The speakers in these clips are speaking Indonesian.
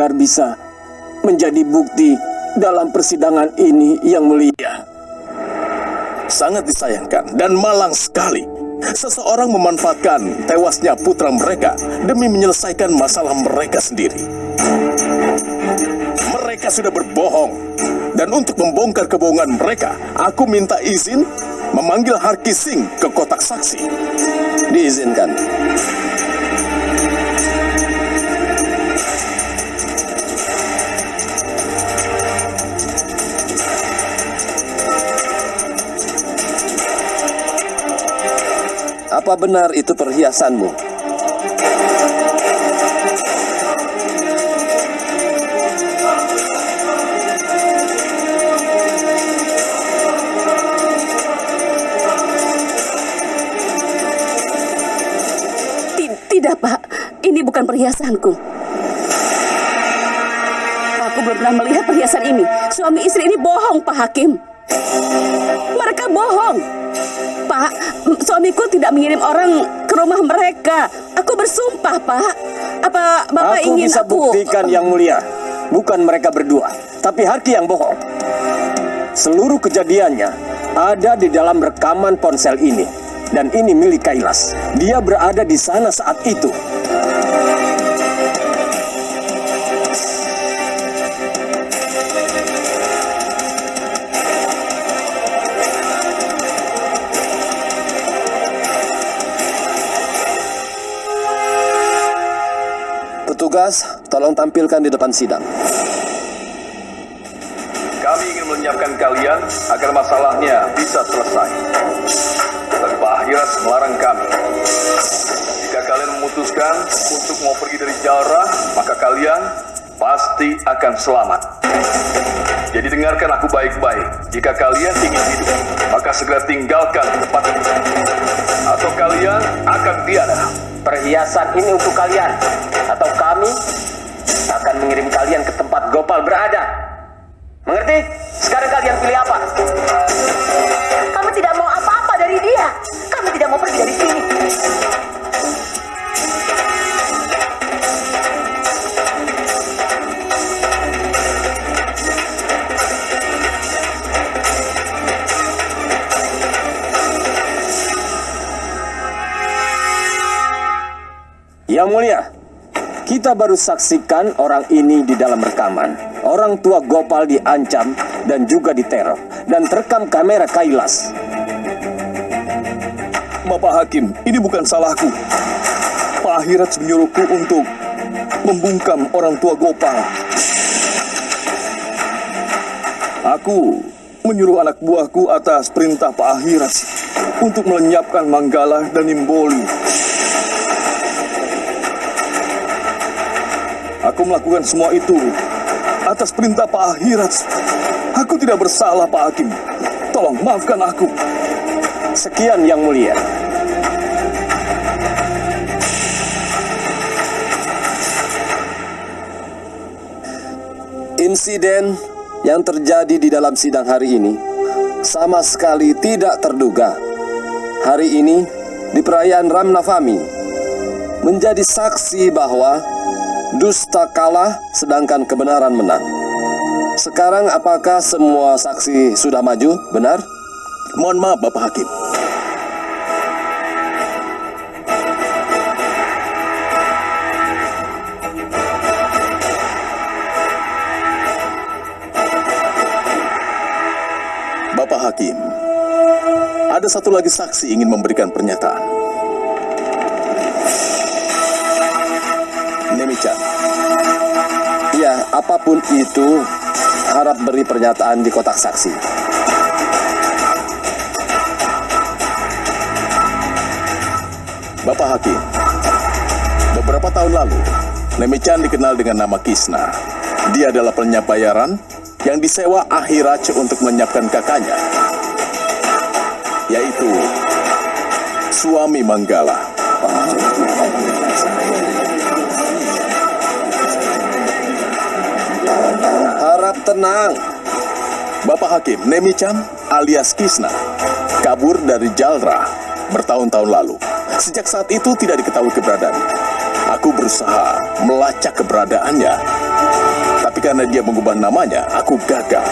agar bisa menjadi bukti dalam persidangan ini yang mulia. Sangat disayangkan dan malang sekali. Seseorang memanfaatkan tewasnya putra mereka demi menyelesaikan masalah mereka sendiri. Mereka sudah berbohong. Dan untuk membongkar kebohongan mereka, aku minta izin memanggil Harki Singh ke kotak saksi. Diizinkan. Apa benar itu perhiasanmu? Ti- Tidak, Pak. Ini bukan perhiasanku. Aku belum pernah melihat perhiasan ini. Suami istri ini bohong, Pak Hakim. Mereka bohong. Pak, suamiku tidak mengirim orang ke rumah mereka. Aku bersumpah, Pak. Apa Bapak aku ingin bisa aku... buktikan yang mulia. Bukan mereka berdua, tapi Harki yang bohong. Seluruh kejadiannya ada di dalam rekaman ponsel ini. Dan ini milik Kailas. Dia berada di sana saat itu. Tolong tampilkan di depan sidang. Kami ingin menyiapkan kalian agar masalahnya bisa selesai. Dan Pak Ahiras melarang kami. Jika kalian memutuskan untuk mau pergi dari Jalrah, maka kalian pasti akan selamat. Jadi dengarkan aku baik-baik. Jika kalian ingin hidup, maka segera tinggalkan tempat ini. Atau kalian akan tiada. Perhiasan ini untuk kalian, atau kami akan mengirim kalian ke tempat Gopal berada. Mengerti? Sekarang kalian pilih apa? Kamu tidak mau apa-apa dari dia. Kamu tidak mau pergi dari sini. Yang mulia, kita baru saksikan orang ini di dalam rekaman. Orang tua Gopal diancam dan juga diteror. Dan terekam kamera Kailas. Bapak Hakim, ini bukan salahku. Pak Ahirat menyuruhku untuk membungkam orang tua Gopal. Aku menyuruh anak buahku atas perintah Pak Ahirat untuk melenyapkan Manggala dan Nimboli. Aku melakukan semua itu atas perintah Pak Ahirat. Aku tidak bersalah, Pak Hakim. Tolong maafkan aku. Sekian yang mulia. Insiden yang terjadi di dalam sidang hari ini sama sekali tidak terduga. Hari ini di perayaan Ramnavami menjadi saksi bahwa dusta kalah sedangkan kebenaran menang. Sekarang apakah semua saksi sudah maju? Benar? Mohon maaf, Bapak Hakim. Bapak Hakim, ada satu lagi saksi ingin memberikan pernyataan. Apa pun itu, harap beri pernyataan di kotak saksi. Bapak Hakim, beberapa tahun lalu, Nemi-chan dikenal dengan nama Kisna. Dia adalah penyiap bayaran yang disewa Ahiraj untuk menyiapkan kakaknya, yaitu suami Manggala. Tenang. Bapak Hakim, Nemi-chan alias Kisna, kabur dari Jalra bertahun-tahun lalu. Sejak saat itu tidak diketahui keberadaannya. Aku berusaha melacak keberadaannya. Tapi karena dia mengubah namanya, aku gagal.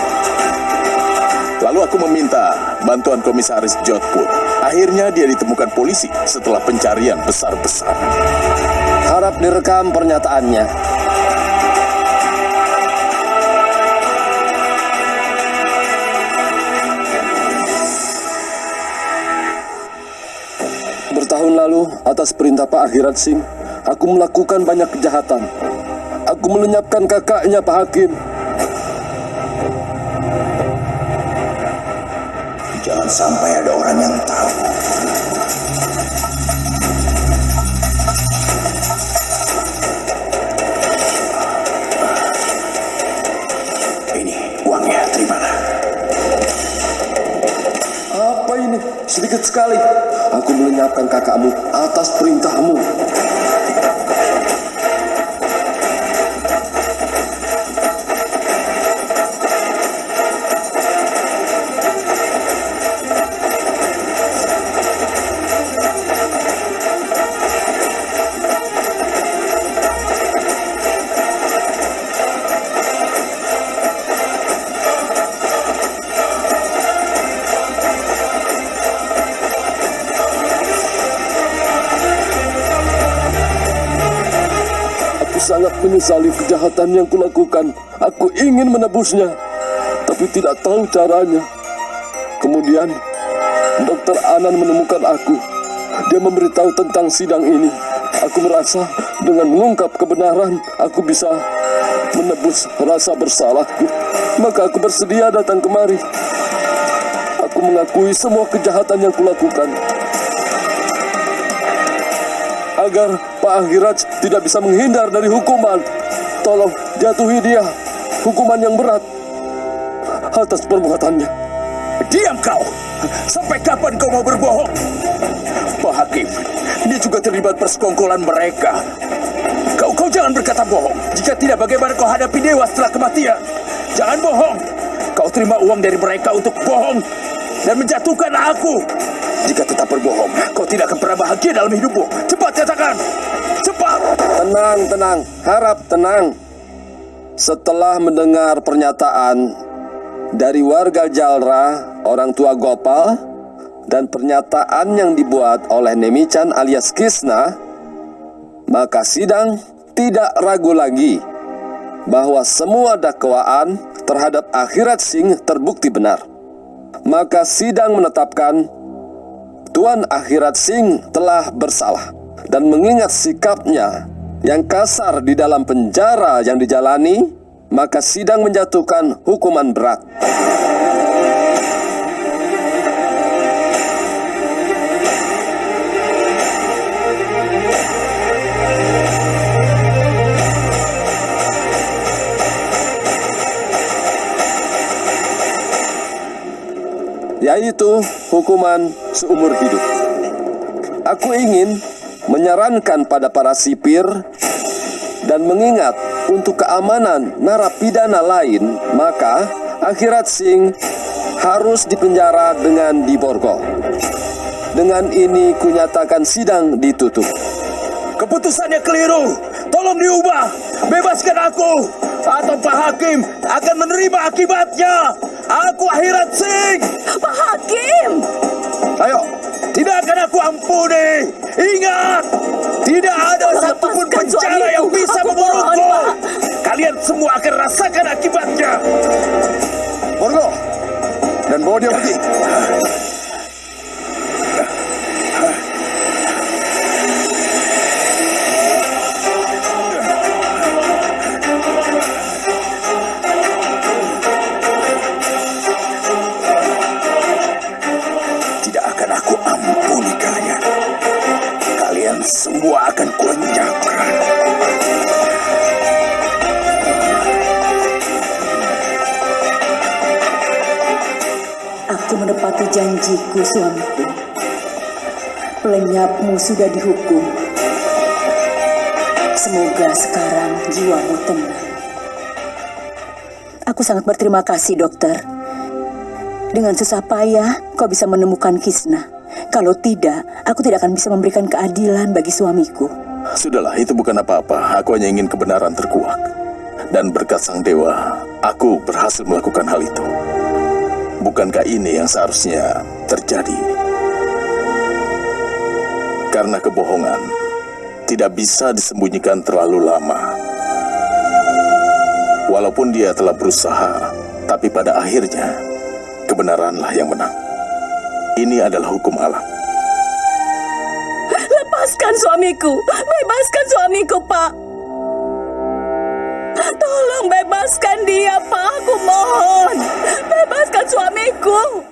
Lalu aku meminta bantuan komisaris Jodhpur. Akhirnya dia ditemukan polisi setelah pencarian besar-besar. Harap direkam pernyataannya. Bertahun lalu, atas perintah Pak Akhirat Singh, aku melakukan banyak kejahatan. Aku melenyapkan kakaknya Pak Hakim. Jangan sampai ada orang yang tahu. Sedikit sekali. Aku melenyapkan kakakmu atas perintahmu. Menyesali kejahatan yang kulakukan. Aku ingin menebusnya, tapi tidak tahu caranya. Kemudian, Dokter Anan menemukan aku. Dia memberitahu tentang sidang ini. Aku merasa dengan mengungkap kebenaran, aku bisa menebus rasa bersalahku. Maka aku bersedia datang kemari. Aku mengakui semua kejahatan yang kulakukan. agar Pak tidak bisa menghindar dari hukuman. Tolong jatuhi dia hukuman yang berat atas perbuatannya. Diam kau! Sampai kapan kau mau berbohong? Pak Hakim, dia juga terlibat persekongkolan mereka. Kau kau jangan berkata bohong. Jika tidak, bagaimana kau hadapi dewa setelah kematian? Jangan bohong. Kau terima uang dari mereka untuk bohong dan menjatuhkan aku. Jika tetap berbohong, kau tidak akan pernah bahagia dalam hidupmu. Cepat katakan. Cepat. Tenang, tenang, harap tenang. Setelah mendengar pernyataan dari warga Jalra, orang tua Gopal, dan pernyataan yang dibuat oleh Nemichan alias Kisna, maka sidang tidak ragu lagi bahwa semua dakwaan terhadap Akhirat Singh terbukti benar. Maka sidang menetapkan Tuan Akhirat Singh telah bersalah dan mengingat sikapnya yang kasar di dalam penjara yang dijalani, maka sidang menjatuhkan hukuman berat. Yaitu hukuman seumur hidup. Aku ingin menyarankan pada para sipir dan mengingat untuk keamanan narapidana lain, maka Akhirat Singh harus dipenjara dengan diborgol. Dengan ini kunyatakan sidang ditutup. Keputusannya keliru. Tolong diubah. Bebaskan aku. Atau Pak Hakim akan menerima akibatnya. Aku Akhirat Singh. Pak Hakim! Ayo, tidak akan aku ampuni. Ingat, tidak ada Tolong satupun penjara yang bisa membunuhku. Kalian semua akan rasakan akibatnya. Borgo dan bawa dia pergi. Aku menepati janjiku, suamiku. Pelenyapmu sudah dihukum. Semoga sekarang jiwamu tenang. Aku sangat berterima kasih, dokter. Dengan susah payah, kau bisa menemukan Kisna. Kalau tidak, aku tidak akan bisa memberikan keadilan bagi suamiku. Sudahlah, itu bukan apa-apa. Aku hanya ingin kebenaran terkuak. Dan berkat sang dewa, aku berhasil melakukan hal itu. Bukankah ini yang seharusnya terjadi? Karena kebohongan tidak bisa disembunyikan terlalu lama. Walaupun dia telah berusaha, tapi pada akhirnya kebenaranlah yang menang. Ini adalah hukum alam. Lepaskan suamiku. Bebaskan suamiku, Pak. Tolong bebaskan dia, Pak. Aku mohon. Bebaskan suamiku.